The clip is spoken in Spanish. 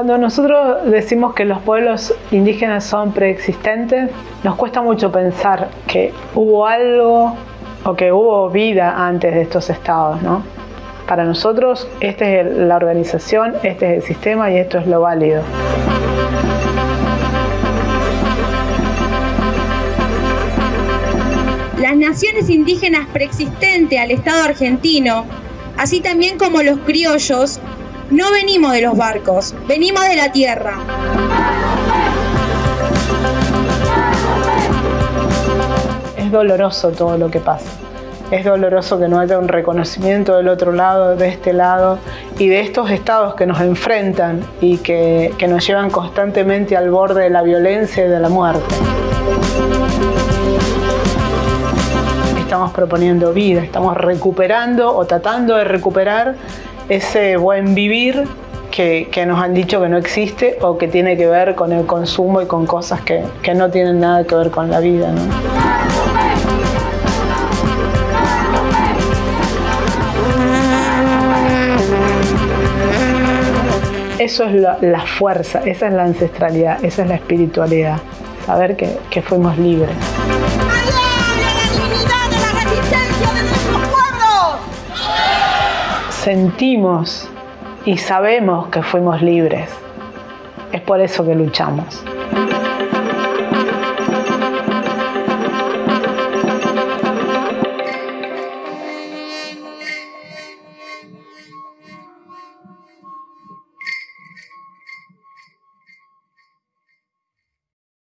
Cuando nosotros decimos que los pueblos indígenas son preexistentes, nos cuesta mucho pensar que hubo algo o que hubo vida antes de estos estados, ¿no? Para nosotros, esta es la organización, este es el sistema y esto es lo válido. Las naciones indígenas preexistentes al Estado argentino, así también como los criollos, no venimos de los barcos, venimos de la tierra. Es doloroso todo lo que pasa. Es doloroso que no haya un reconocimiento del otro lado, de este lado, y de estos estados que nos enfrentan y que, nos llevan constantemente al borde de la violencia y de la muerte. Estamos proponiendo vida, estamos recuperando o tratando de recuperar ese buen vivir que, nos han dicho que no existe o que tiene que ver con el consumo y con cosas que, que no tienen nada que ver con la vida. ¿no? Eso es la, la, fuerza, esa es la ancestralidad, esa es la espiritualidad, saber que, que fuimos libres. Sentimos y sabemos que fuimos libres. Es por eso que luchamos.